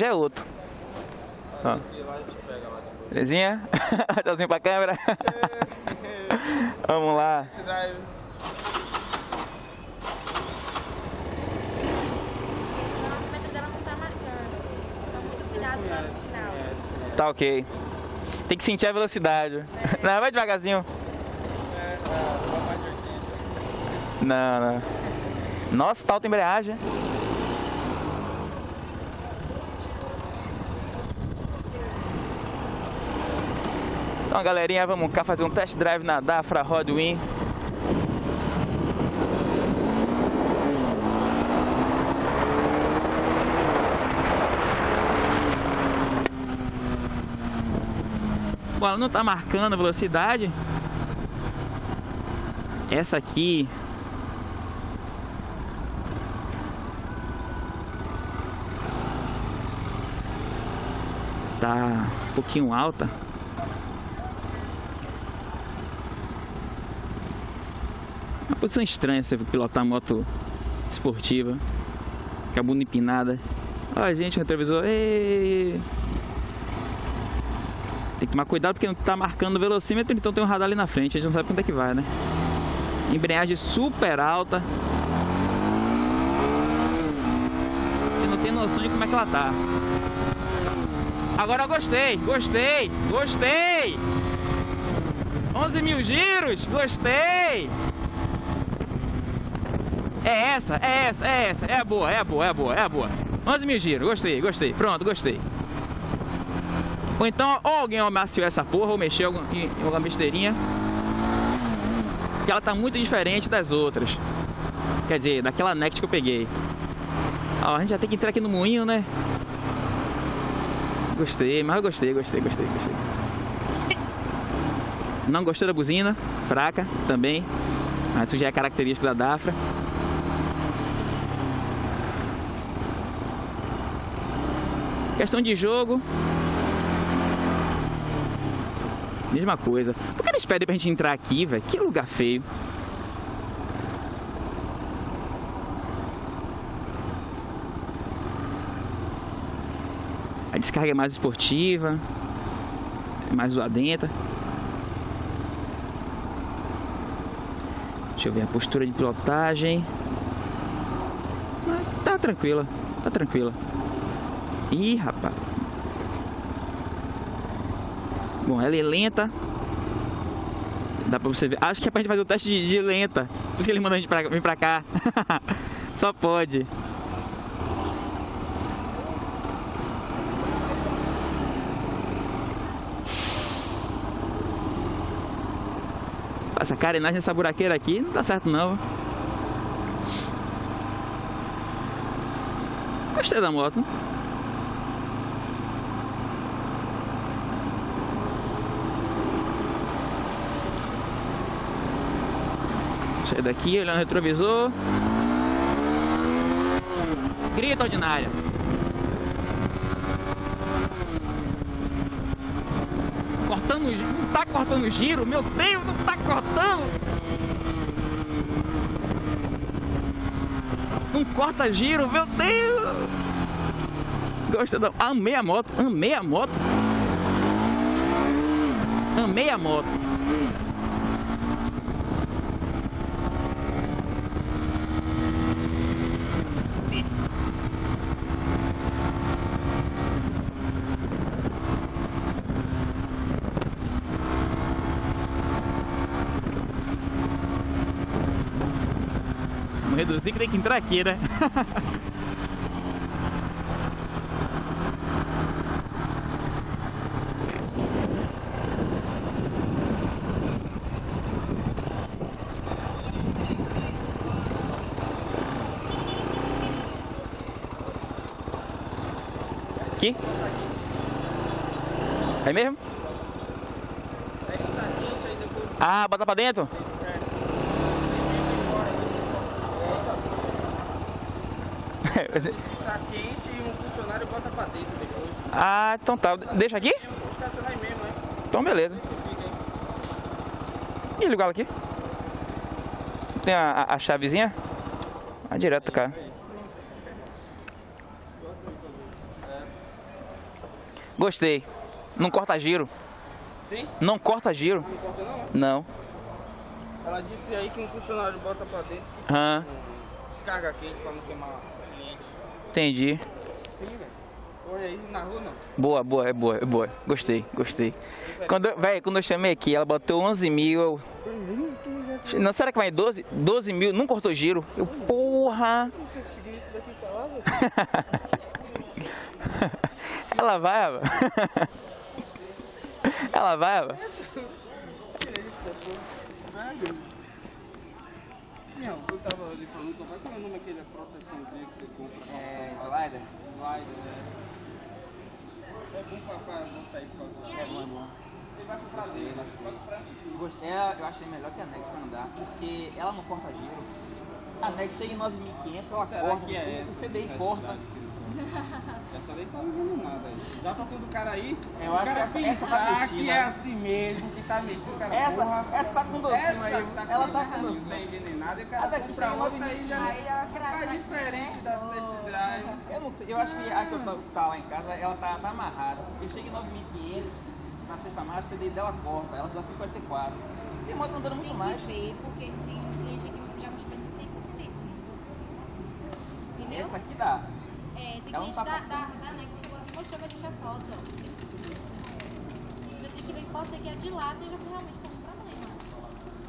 já é outro. Ó. Belezinha? Tchauzinho pra câmera. Vamos lá. Tá ok. Tem que sentir a velocidade. Não, vai devagarzinho. É, mais de 80. Não, não. Nossa, tá alta embreagem. Então, galerinha, vamos cá fazer um test drive na Dafra Rodwin. Bom, ela não tá marcando a velocidade. Essa aqui tá um pouquinho alta. Uma posição estranha você pilotar moto esportiva. Com a bunda empinada. Olha gente, o retrovisor. Ei! Tem que tomar cuidado porque não tá marcando o velocímetro, então tem um radar ali na frente, a gente não sabe quanto é que vai, né? Embreagem super alta. Você não tem noção de como é que ela tá. Agora eu gostei, gostei, gostei! 11 mil giros, gostei! É essa, é essa, é essa, é a boa, é a boa, é a boa, é a boa. 11 mil giros, gostei, gostei, pronto, gostei. Ou então, ou alguém amaciou essa porra, ou mexeu em alguma besteirinha. Que ela tá muito diferente das outras. Quer dizer, daquela Next que eu peguei. Ó, a gente já tem que entrar aqui no moinho, né? Gostei, mas eu gostei, gostei, gostei, gostei. Não gostou da buzina? Fraca também. Mas isso já é característico da Dafra. Questão de jogo. Mesma coisa. Por que eles pedem pra gente entrar aqui, velho? Que lugar feio. A descarga é mais esportiva. É mais zoadenta. Deixa eu ver a postura de pilotagem. Tá tranquila, tá tranquila. Ih, rapaz. Bom, ela é lenta. Dá pra você ver. Acho que é pra gente fazer o teste de, de lenta. Por isso que ele mandou a gente pra, vir pra cá. Só pode. Essa carenagem nessa buraqueira aqui não dá certo não. Gostei da moto. Sai daqui, olhando o retrovisor. Grita ordinária. Cortando, não tá cortando giro, meu Deus, não tá cortando. Não corta giro, meu Deus. Gostei da... Amei a moto, amei a moto. Amei a moto. Vamos reduzir que tem que entrar aqui, né? Aqui? É mesmo? Ah, bota pra dentro? Tá quente e um funcionário bota pra dentro depois. ah, então tá. Deixa aqui? Estacionar mesmo, né? Então beleza. Vê se fica aí. Ih, liga ela aqui. Tem a, a, a chavezinha? Ah, direto, cara. Gostei. Não corta giro. Tem? Não corta giro. Não importa não? Não. Ela disse aí que um funcionário bota pra dentro com descarga quente pra não queimar. Entendi. Sim, velho. Aí, na rua não. Boa, boa, é boa, é boa. Gostei, gostei. Quando, eu- véi, quando eu chamei aqui, ela botou 11 mil. Eu... Não, será que vai 12? 12 mil? Não cortou giro? Eu, porra! Como você conseguiu isso daqui falar, velho? Ela vai, Ava. Ela vai. Velho. Ó, eu tava ali falando, como é que é o nome daquele proteçãozinha que você compra? É, slider? Slider, né? É bom pra, pra botar aí pra E aí? Você vai comprar dele, vai comprar. Gostei, eu achei melhor que a Nex pra andar, porque ela não corta giro. A Nex chega em 9.500, ela Será corta, que é o? CDI Essa corta. Essa daí tá levando nada aí. Já pra todo cara aí, Eu o acho cara que essa- essa tá pensar mexida, que é assim mesmo, que tá mexido, o cara, Essa, porra, essa tá com docinho essa aí, tá ela com tá com docinho, docinho. tá envenenada, e o A cara daqui compra chega em outra aí já Aí faz crava diferente da test drive. Eu não sei, eu acho que a que eu tô- tá lá em casa, ela tá, tá amarrada. Porque chega em 9.500, na sexta marcha, o CDI dela corta, ela dá 54. Tem moto andando muito Tem mais. que ver, porque tem um cliente aqui que já mostrou de 165. Entendeu? Essa aqui dá. É, tem Ela não cliente tá da, da, da Next chegou aqui e mostrou pra gente a foto, ó. 165. Eu tenho que ver foto daqui a de lá, eu já fui realmente como problema.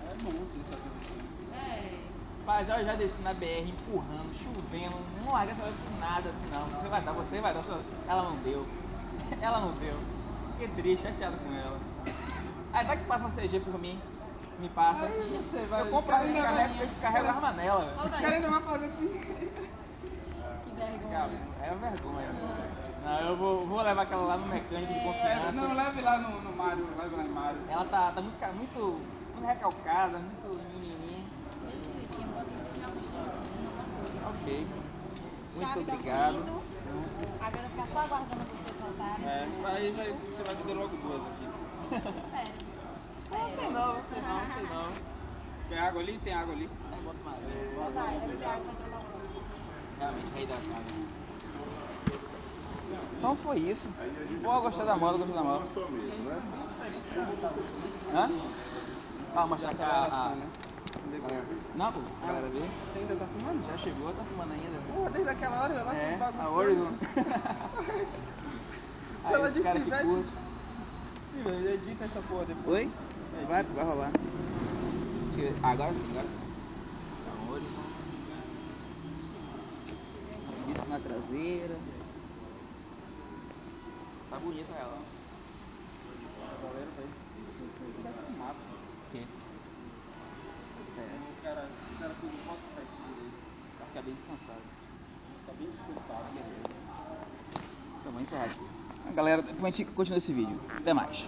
É bom, sim, essa sensação. É. Rapaz, eu já desci na BR empurrando, chovendo, não larga essa com nada assim não. Você vai dar, você vai dar. Ela não deu. Ela não deu. Fiquei triste, chateado com ela. Aí vai que passa uma CG por mim. Me passa. Aí você vai eu compro descarrego, eu descarrego a arma nela, Os caras ainda vão fazer assim. Vergonha. É vergonha. Não, eu vou, vou levar aquela lá no mecânico de É, confiança. não, leve lá no, no Mário, leve lá no Mário. Ela tá, tá muito, muito, muito recalcada, muito menininha. Ok. Chave Muito da obrigado. Bonito. Agora ficar só aguardando você voltar. É, aí vai, você vai vender logo duas aqui. Espera. Não sei não, não sei não, não sei não. Tem água ali? Tem água ali. Aí bota uma Então vai, vai ter água pra trocar o Realmente, rei da casa. Então foi isso. Boa, gostei da moda, gostei da moda. Hã? Ah, mostrar essa a, a... né? Não, pô, a galera vê. Você ainda tá filmando? Já chegou, tá filmando ainda. Porra, desde aquela hora lá É, a Horizon. Pela dificuldade. curte. Sim, velho, edita essa porra depois. Oi? Vai, vai rolar. Ver. Agora sim, agora sim. Horizon. Disco na traseira. Tá bonita ela. Galera, velho. Isso, isso aí com massa. O quê? É, O cara, o cara pra pra ficar bem descansado. Tá bem descansado, beleza. Então vamos encerrar aqui. Galera, depois a gente continua esse vídeo. Até mais.